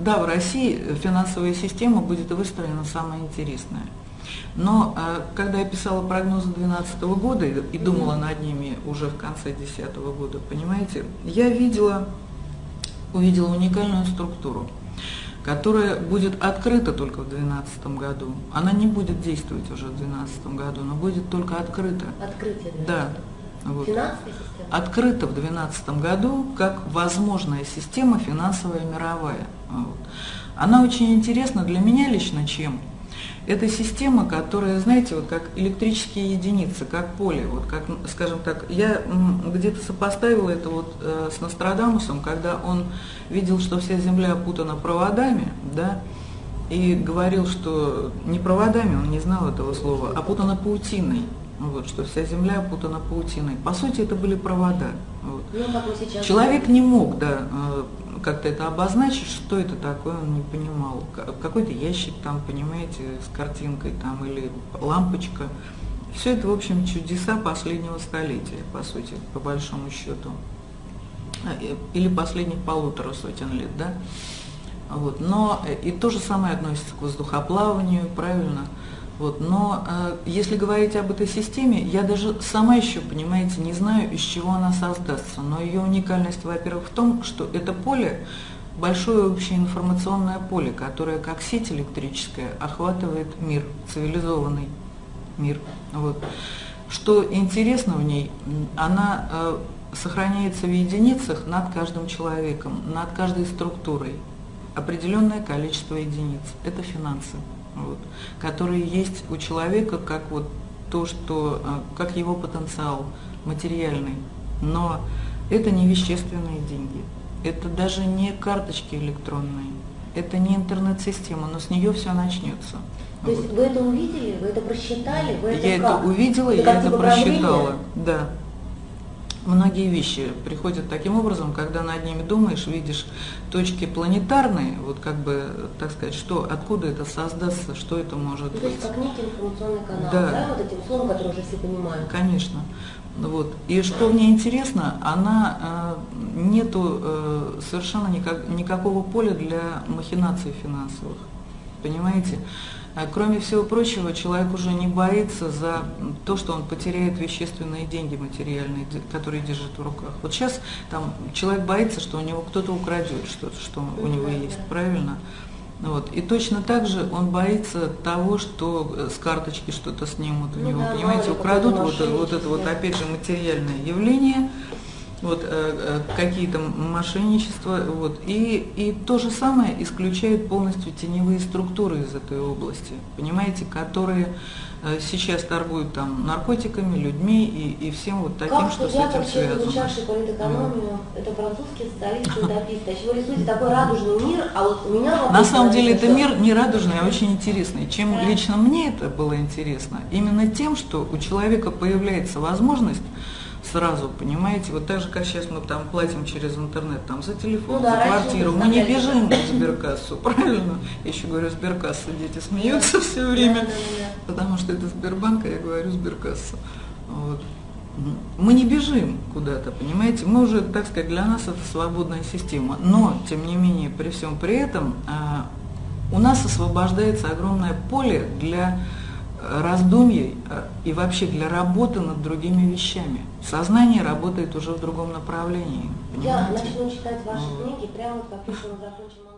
да, в России финансовая система будет выстроена самая интересная. Но э, когда я писала прогнозы 2012 года и думала над ними уже в конце 2010 года, понимаете, я видела, увидела уникальную структуру, которая будет открыта только в 2012 году. Она не будет действовать уже в 2012 году, но будет только открыта. Открытие. Да. Вот. Открыта в 2012 году как возможная система финансовая мировая. Вот. Она очень интересна для меня лично чем? Это система, которая, знаете, вот как электрические единицы, как поле, вот как, скажем так, я где-то сопоставила это вот э, с Нострадамусом, когда он видел, что вся Земля опутана проводами, да, и говорил, что не проводами, он не знал этого слова, а опутана паутиной, вот, что вся Земля опутана паутиной. По сути, это были провода. Вот. Ну, Человек не мог, да, э, как-то это обозначить, что это такое, он не понимал. Какой-то ящик там, понимаете, с картинкой там или лампочка. Все это, в общем, чудеса последнего столетия, по сути, по большому счету. А, или последних полутора сотен лет, да? Вот. Но э, и то же самое относится к воздухоплаванию, правильно? Вот, но э, если говорить об этой системе, я даже сама еще, понимаете, не знаю, из чего она создастся. Но ее уникальность, во-первых, в том, что это поле, большое общее информационное поле, которое как сеть электрическая охватывает мир, цивилизованный мир. Вот. Что интересно в ней, она э, сохраняется в единицах над каждым человеком, над каждой структурой. Определенное количество единиц. Это финансы вот, которые есть у человека как вот то, что, а, как его потенциал материальный. Но это не вещественные деньги, это даже не карточки электронные, это не интернет-система, но с нее все начнется. То вот. есть вы это увидели, вы это просчитали, вы это Я как? это увидела, это я это просчитала, да многие вещи приходят таким образом, когда над ними думаешь, видишь точки планетарные, вот как бы, так сказать, что, откуда это создастся, что это может быть. То есть как некий информационный канал, да, да вот этим словом, который уже все понимают. Конечно. Вот. И что мне интересно, она э, нету э, совершенно никак, никакого поля для махинаций финансовых. Понимаете? А кроме всего прочего, человек уже не боится за то, что он потеряет вещественные деньги материальные, которые держит в руках. Вот сейчас там человек боится, что у него кто-то украдет что-то, что у него есть, правильно? Вот. И точно так же он боится того, что э, с карточки что-то снимут у ну, него. Да, Понимаете, украдут вот, вот это вот опять же материальное явление, вот, э, э, какие-то мошенничества, вот, и, и то же самое исключает полностью теневые структуры из этой области, понимаете, которые э, сейчас торгуют там наркотиками, людьми и, и всем вот таким, как что с этим связано. изучавший политэкономию, mm. это французский социалист, утопист, а чего рисуете такой радужный мир, а вот у меня вопрос... На самом деле это мир не радужный, а очень интересный. Чем да. лично мне это было интересно? Именно тем, что у человека появляется возможность сразу, понимаете, вот так же, как сейчас мы там платим через интернет, там за телефон, ну, да, за квартиру, мы не бежим в сберкассу, правильно? Я еще говорю сберкасса, дети смеются все время, потому что это Сбербанк, а я говорю сберкасса. Вот. Мы не бежим куда-то, понимаете, мы уже, так сказать, для нас это свободная система, но, тем не менее, при всем при этом, а, у нас освобождается огромное поле для раздумий э, и вообще для работы над другими вещами. Сознание работает уже в другом направлении. Я начну читать ваши книги прямо как только мы закончим